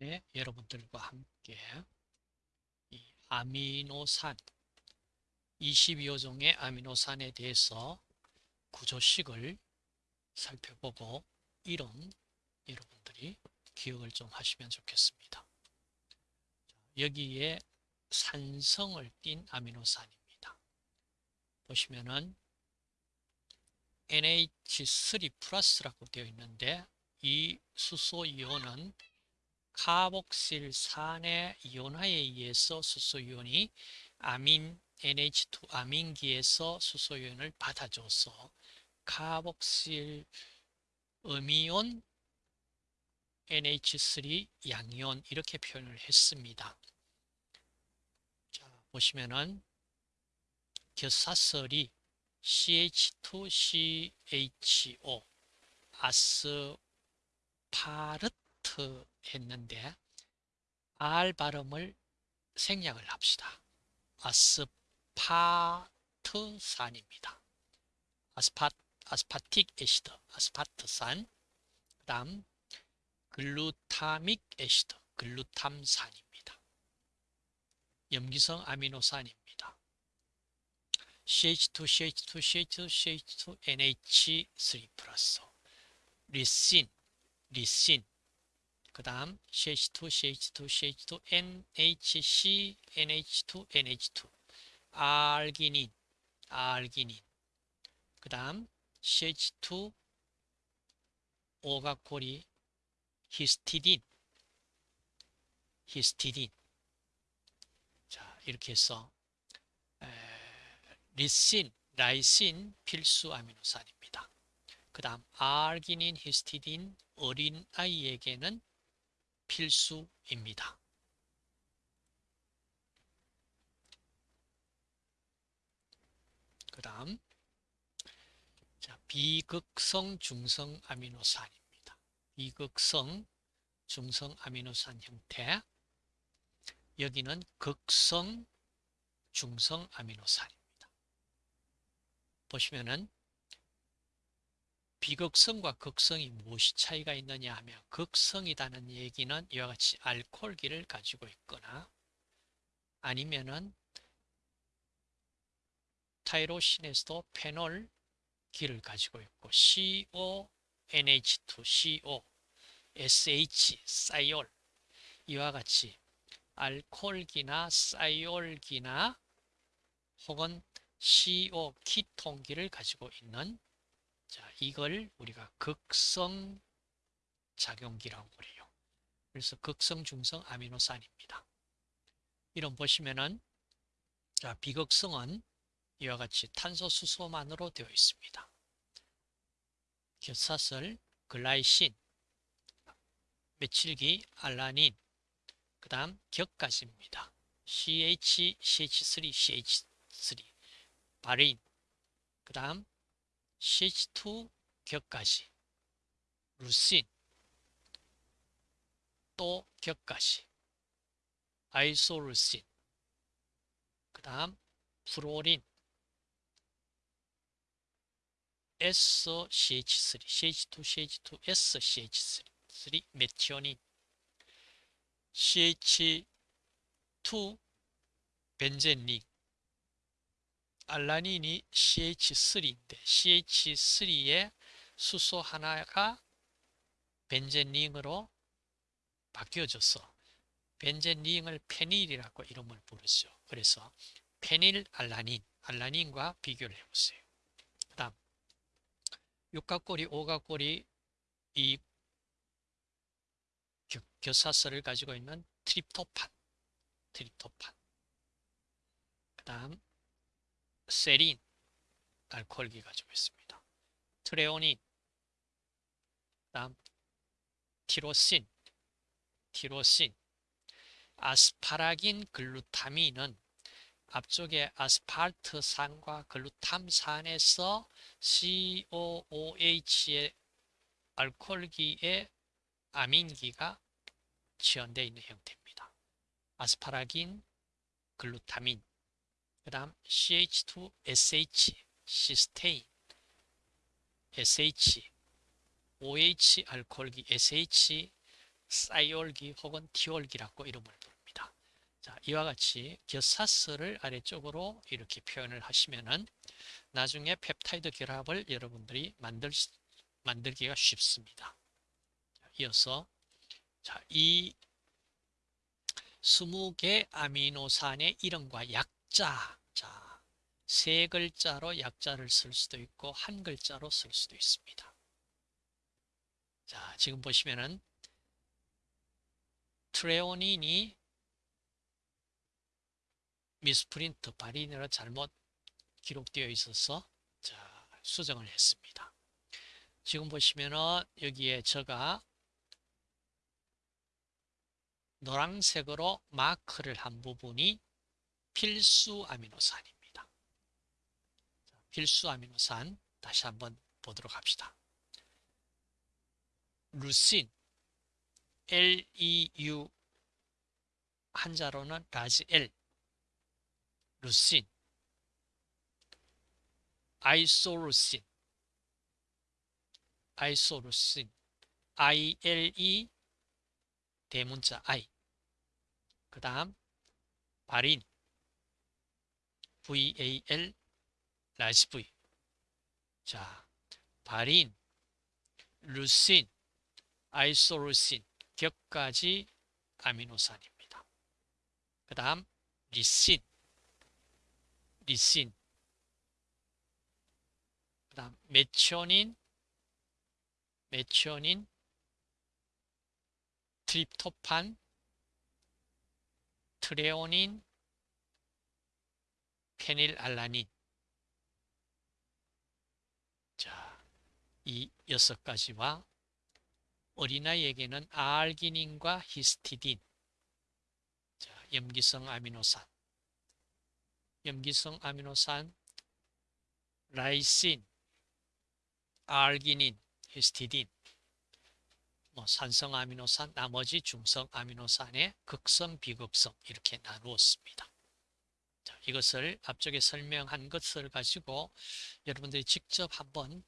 네, 여러분들과 함께 이 아미노산 22호 종의 아미노산에 대해서 구조식을 살펴보고 이름 여러분들이 기억을 좀 하시면 좋겠습니다. 여기에 산성을 띤 아미노산입니다. 보시면은 NH3 플러스라고 되어 있는데 이 수소 이온은 카복실산의 이온화에 의해서 수소이온이 아민 NH2 아민기에서 수소이온을 받아줘서 카복실 음이온 NH3 양이온 이렇게 표현을 했습니다. 자, 보시면은 겨사설이 CH2CHO 아스파르트 했는데 R 발음을 생략을 합시다. 아스파트산입니다. 아스파, aspartic acid, 아스파트산 그 다음 glutamic acid, 글루탐산입니다. 염기성 아미노산입니다. CH2, CH2, CH2, CH2, NH3 플러스 리신, 리신 그 다음 CH2, CH2, CH2, NHC, NH2, NH2 알기닌, 알기닌. 그 다음 CH2 오가코리 히스티딘 히스티딘. 자 이렇게 해서 에, 리신, 라이신 필수 아미노산입니다. 그 다음 알기닌, 히스티딘 어린아이에게는 필수입니다. 그 다음 비극성 중성 아미노산입니다. 비극성 중성 아미노산 형태 여기는 극성 중성 아미노산입니다. 보시면은 비극성과 극성이 무엇이 차이가 있느냐 하면 극성이라는 얘기는 이와 같이 알코올기를 가지고 있거나 아니면은 타이로신에서도 페놀 기를 가지고 있고 CO, NH2, CO, SH, 사이올. 이와 같이 알코올기나 사이올기나 혹은 CO, 키톤기를 가지고 있는 자, 이걸 우리가 극성 작용기라고 그래요. 그래서 극성 중성 아미노산입니다. 이런 보시면은 자, 비극성은 이와 같이 탄소 수소만으로 되어 있습니다. 겨사슬, 글라이신, 메칠기, 알라닌, 그 다음 격가지입니다. CH, CH3, CH3, 바린, 그 다음 CH2 격가시, 루신, 또 격가시, 아이소루신, 그 다음 프로린, SCH3, CH2, CH2, SCH3, 메티오닌, CH2 벤젠링, 알라닌이 CH3인데 CH3의 수소 하나가 벤젠링으로 바뀌어져서 벤젠링을 페닐이라고 이름을 부르죠. 그래서 페닐 알라닌, 알라닌과 비교를 해보세요. 그 다음 육각고리, 오각고리 이 교사설을 가지고 있는 트립토판, 트립토판 그 다음 세린, 알코올기 가지고 있습니다. 트레오닌, 다음 티로신, 티로신, 아스파라긴 글루타민은 앞쪽에 아스팔트산과 글루탐산에서 COOH의 알코올기의 아민기가 지연되어 있는 형태입니다. 아스파라긴, 글루타민, 그 다음 CH2SH, 시스테인, SH, OH 알코올기 SH, 싸이올기 혹은 티올기라고 이름을 부릅니다. 자, 이와 같이 겨사스를 아래쪽으로 이렇게 표현을 하시면은 나중에 펩타이드 결합을 여러분들이 만들, 만들기가 쉽습니다. 자, 이어서 자, 이 20개 아미노산의 이름과 약자 자, 세 글자로 약자를 쓸 수도 있고 한 글자로 쓸 수도 있습니다. 자, 지금 보시면은 트레오닌이 미스프린트 바리네로 잘못 기록되어 있어서 자, 수정을 했습니다. 지금 보시면은 여기에 제가 노란색으로 마크를 한 부분이 필수 아미노산입니다. 필수 아미노산 다시 한번 보도록 합시다. leucine LEU 한자로는 large L 루신 아이소루신 아이소루신 ILE 대문자 I 그 다음 바린 VAL V 자 바린 루신 아이소루신 격가지 아미노산입니다. 그 다음 리신 리신. 그 다음 메치오닌 메치오닌 트립토판 트레오닌 페닐알라닌 자, 이 여섯 가지와 어린아이에게는 알기닌과 히스티딘. 자, 염기성 아미노산. 염기성 아미노산 라이신 알기닌 히스티딘. 뭐 산성 아미노산 나머지 중성 아미노산의 극성 비극성 이렇게 나누었습니다. 자, 이것을 앞쪽에 설명한 것을 가지고 여러분들이 직접 한번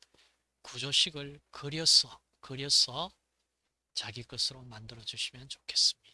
구조식을 그려서 그려서 자기 것으로 만들어 주시면 좋겠습니다.